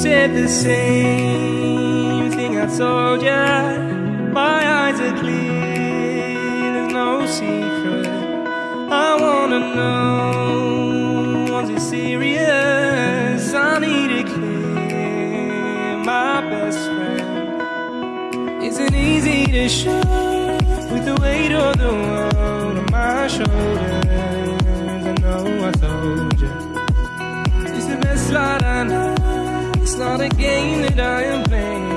said the same thing I told ya. My eyes are clear, there's no secret. I wanna know, was it serious? I need it clear, my best friend. Isn't easy to show with the weight of the world on my shoulders. I know I told you. It's not a game that I am playing.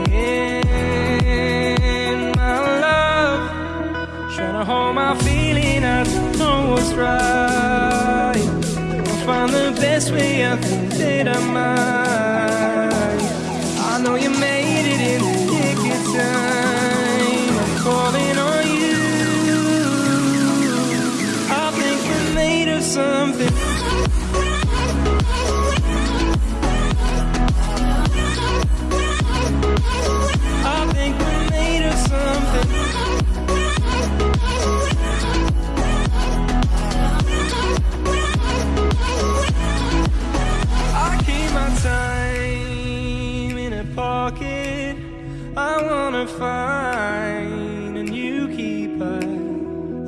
My love, trying to hold my feeling. I don't know what's right. I'll find the best way. I think that I might. I know you made it in the nick of time. Find a new keeper.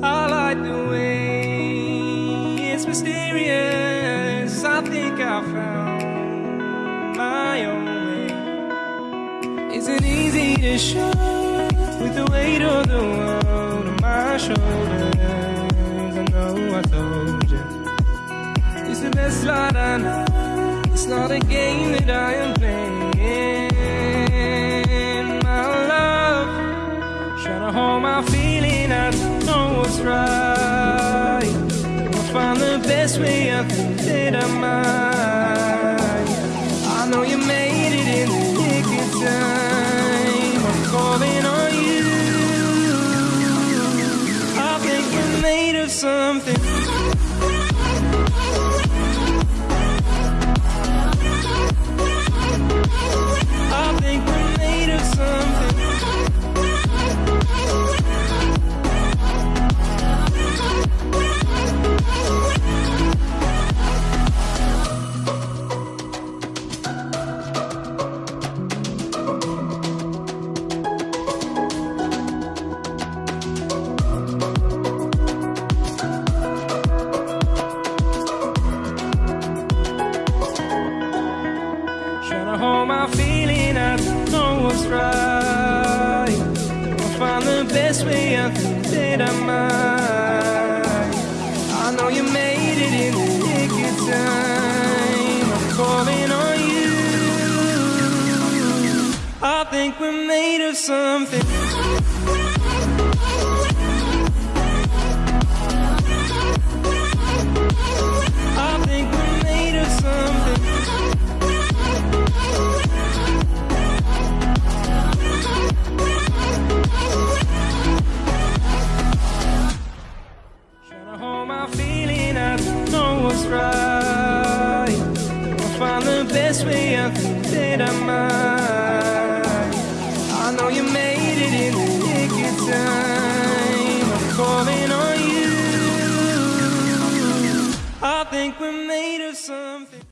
I like the way it's mysterious. I think I found my own way. Isn't easy to show with the weight of the world on my shoulders. I know I told you. It's the best light I know. It's not a game that I am playing. I'll the best way. I think that I might. I know you made it in the nick of time. I'm calling on you. I think we're made of something. My feeling, I don't know what's right. I'll find the best way, I think that I might. I know you made it in the nick of time. I'm calling on you. I think we're made of something. best way I can fit our mind. I know you made it in the nick of time. I'm calling on you. I think we're made of something.